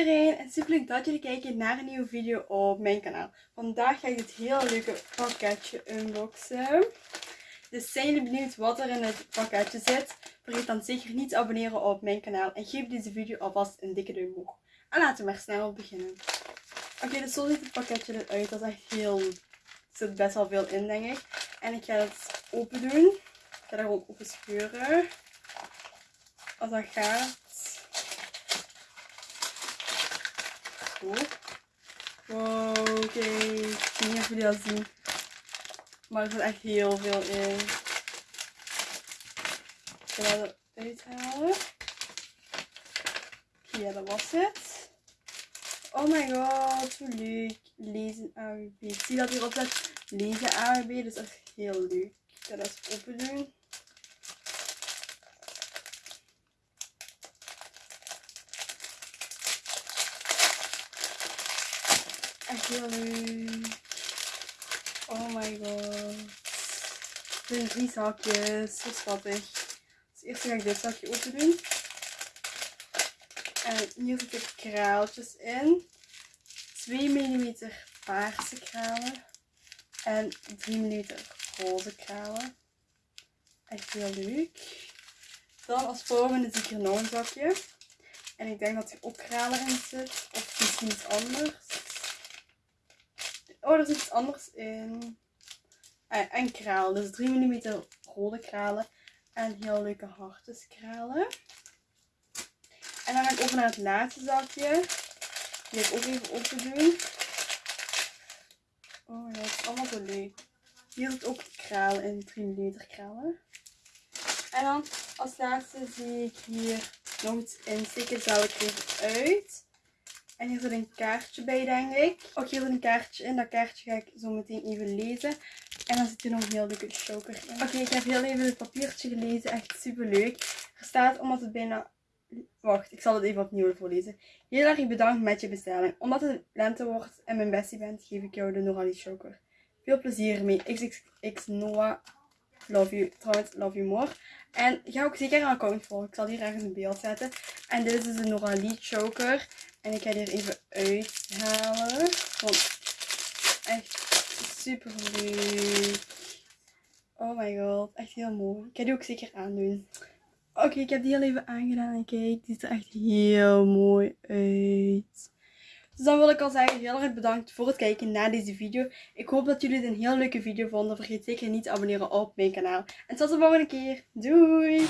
iedereen en super leuk dat jullie kijken naar een nieuwe video op mijn kanaal. Vandaag ga ik dit heel leuke pakketje unboxen. Dus zijn jullie benieuwd wat er in het pakketje zit? Vergeet dan zeker niet te abonneren op mijn kanaal en geef deze video alvast een dikke duim omhoog. En laten we maar snel beginnen. Oké, dus zo ziet het pakketje eruit. Dat is echt heel... Er zit best wel veel in denk ik. En ik ga het open doen. Ik ga er gewoon open scheuren. Als dat gaat. Oké. Ik weet niet of jullie dat zien. Maar er zit echt heel veel in. Ik ga dat eruit halen. Ja, dat was het. Oh my god, zo leuk. Lezen AWB. Ik zie dat hierop staat lezen AWB. Dat is echt heel leuk. Ik ga dat eens open doen. Echt heel leuk. Oh my god. Er zijn drie zakjes. Zo schattig. Dus eerst ga ik dit zakje open doen. En hier zitten kraaltjes in. 2 mm paarse kralen. En 3 mm roze kralen. Echt heel leuk. Dan als volgende zie ik hier nog een zakje. En ik denk dat er ook kralen in zit. Of misschien iets anders. Oh, er zit iets anders in. Ah, en kraal. Dus 3 mm rode kralen. En heel leuke hartjeskralen. En dan ga ik over naar het laatste zakje. Die ga ik ook even open doen. Oh ja, het is allemaal zo leuk. Hier zit ook kralen in, 3 mm kralen. En dan als laatste zie ik hier nog iets insteken. Zou ik even uit. En hier zit een kaartje bij, denk ik. Ook hier zit een kaartje in. Dat kaartje ga ik zo meteen even lezen. En dan zit er nog een heel leuke choker in. Oké, ik heb heel even het papiertje gelezen. Echt super leuk. Er staat, omdat het bijna... Wacht, ik zal het even opnieuw voorlezen. Heel erg bedankt met je bestelling. Omdat het lente wordt en mijn bestie bent, geef ik jou de Norali choker. Veel plezier ermee. XXX Noah. Love you. Trouwens, love you more. En ga ook zeker een account volgen. Ik zal hier ergens een beeld zetten. En dit is dus de Norali choker. En ik ga die er even uithalen. Want echt super leuk. Oh my god, echt heel mooi. Ik ga die ook zeker aandoen. Oké, ik heb die heel even aangedaan. En kijk, die ziet er echt heel mooi uit. Dus dan wil ik al zeggen, heel erg bedankt voor het kijken naar deze video. Ik hoop dat jullie het een heel leuke video vonden. Vergeet zeker niet te abonneren op mijn kanaal. En tot de volgende keer. Doei!